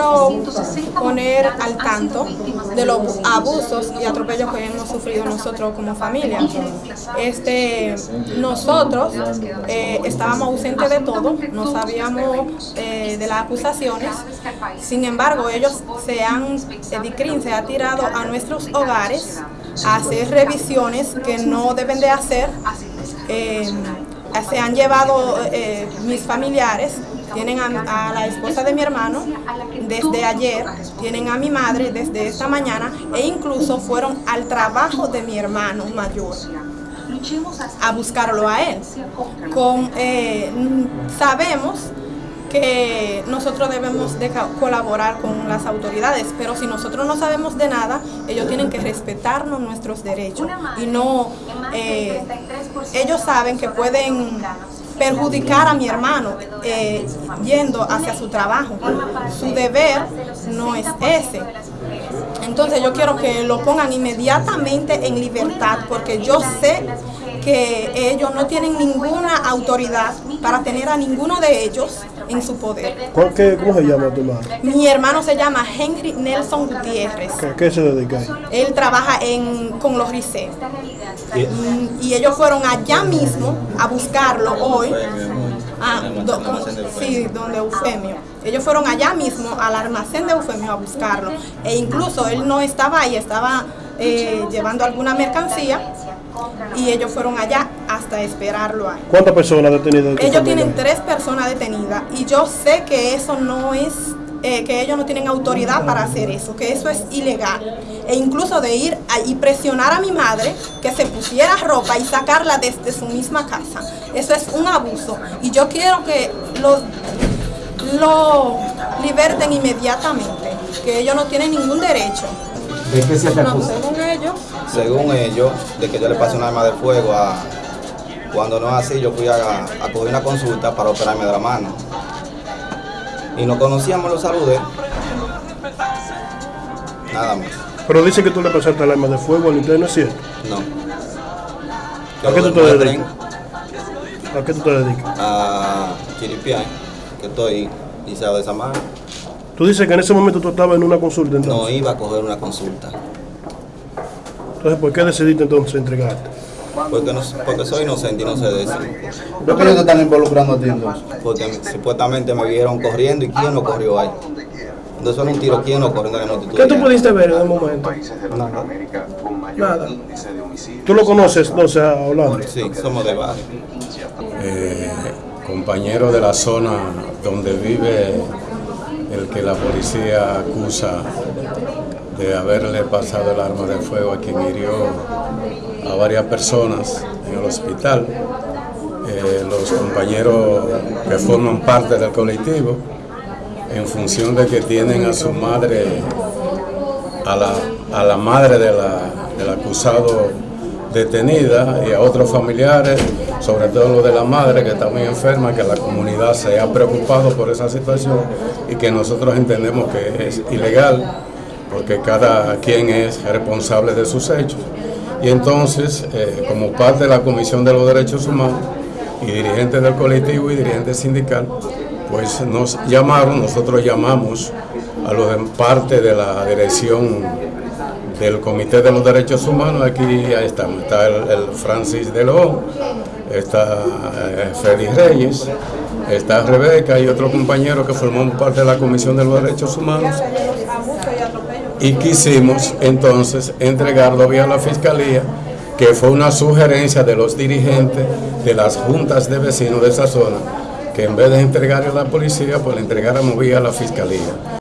quiero poner al tanto de los abusos y atropellos que hemos sufrido nosotros como familia. Este, nosotros eh, estábamos ausentes de todo, no sabíamos eh, de las acusaciones, sin embargo ellos se han, DICRIN se ha tirado a nuestros hogares a hacer revisiones que no deben de hacer, eh, se han llevado mis familiares tienen a, la esposa de mi hermano desde ayer, tienen a mi madre desde esta mañana e incluso fueron al trabajo de mi hermano mayor a buscarlo a él. Eh, sabemos que nosotros debemos de colaborar con las autoridades, pero si nosotros no sabemos de nada, ellos tienen que respetarnos nuestros derechos y no, eh, ellos saben que pueden perjudicar a mi hermano eh, yendo hacia su trabajo. Su deber no es ese. Entonces yo quiero que lo pongan inmediatamente en libertad porque yo sé que ellos no tienen ninguna autoridad para tener a ninguno de ellos en su poder. ¿Cómo se llama tu madre? Mi hermano se llama Henry Nelson Gutiérrez. ¿Qué, se dedica Él trabaja en, con los RICE. ¿Y? ellos fueron allá mismo a buscarlo hoy. Ah, sí, donde Eufemio. Ellos fueron allá mismo al almacén de Eufemio a buscarlo. E incluso él no estaba ahí, estaba eh, llevando alguna mercancía y ellos fueron allá hasta esperarlo ahí. ¿Cuántas personas detenidas? Ellos tienen tres personas detenidas y yo sé que eso no es, eh, que ellos no tienen autoridad para hacer eso, que eso es ilegal. E incluso de ir y presionar a mi madre que se pusiera ropa y sacarla desde su misma casa. Eso es un abuso y yo quiero que lo, lo liberten inmediatamente, que ellos no tienen ningún derecho. ¿De qué se te acusa? según ellos. Según ellos, de que yo le pasé un arma de fuego a... Cuando no es así, yo fui a, a coger una consulta para operarme de la mano. Y no conocíamos los saludes. Nada más. Pero dice que tú le pasaste el arma de fuego al interno, ¿es cierto? No. ¿A qué tú te dedicas? ¿A qué tú te dedicas? A Chiripián, que estoy liceo de Samar. Tú dices que en ese momento tú estabas en una consulta entonces. No iba a coger una consulta. Entonces, ¿por qué decidiste entonces entregarte? Porque, no, porque soy inocente y no sé de eso. ¿Por qué no te están involucrando a ti entonces? Porque supuestamente me vieron corriendo y quién no corrió ahí. Entonces era un tiro, ¿quién no corrió en la? ¿Qué tú pudiste ver en el momento? Nada. Nada. ¿Tú lo conoces entonces a Orlando? Sí, somos de barrio. Eh, compañero de la zona donde vive el que la policía acusa de haberle pasado el arma de fuego a quien hirió a varias personas en el hospital. Eh, los compañeros que forman parte del colectivo, en función de que tienen a su madre, a la, a la madre de del acusado detenida y a otros familiares, sobre todo lo de la madre que está muy enferma, que la comunidad se ha preocupado por esa situación y que nosotros entendemos que es ilegal porque cada quien es responsable de sus hechos. Y entonces, eh, como parte de la Comisión de los Derechos Humanos y dirigentes del colectivo y dirigentes sindical, pues nos llamaron, nosotros llamamos a los de parte de la dirección del Comité de los Derechos Humanos, aquí ahí estamos, está el, Francis de León, está eh, Reyes, está Rebeca y otro compañero que formamos parte de la Comisión de los Derechos Humanos. Y quisimos entonces entregarlo vía la Fiscalía, que fue una sugerencia de los dirigentes de las juntas de vecinos de esa zona, que en vez de entregarle a la policía, pues le entregáramos vía la Fiscalía.